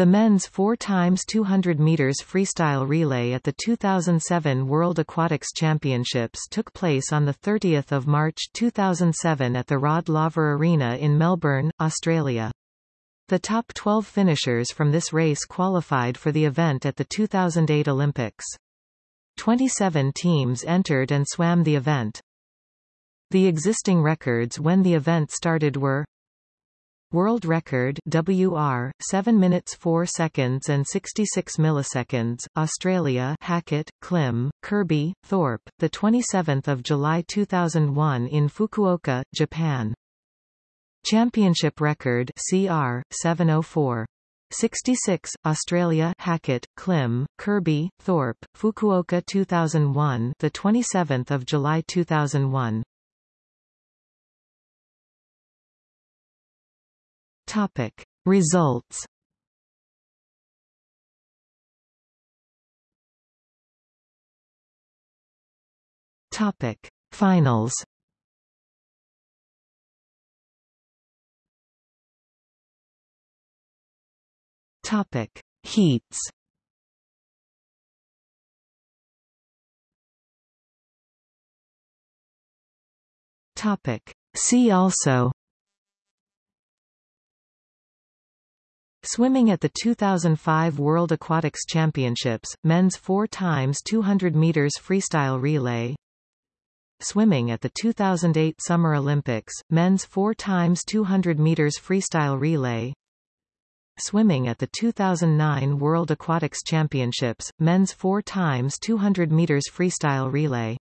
The men's 4 times 200 meters freestyle relay at the 2007 World Aquatics Championships took place on the 30th of March 2007 at the Rod Laver Arena in Melbourne, Australia. The top 12 finishers from this race qualified for the event at the 2008 Olympics. 27 teams entered and swam the event. The existing records when the event started were World record WR 7 minutes 4 seconds and 66 milliseconds Australia Hackett Klim Kirby Thorpe the 27th of July 2001 in Fukuoka Japan. Championship record CR 704 66 Australia Hackett Klim Kirby Thorpe Fukuoka 2001 the 27th of July 2001 Topic. Results. Topic. Finals. Topic. Heats. Topic. See also Swimming at the 2005 World Aquatics Championships, men's 4 times 200 meters freestyle relay. Swimming at the 2008 Summer Olympics, men's 4 times 200 meters freestyle relay. Swimming at the 2009 World Aquatics Championships, men's 4 times 200 meters freestyle relay.